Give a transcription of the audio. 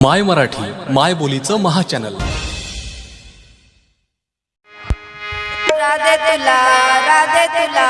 माय मराठी माय बोलीचं महाचॅनल. राधे तुला राधे तुला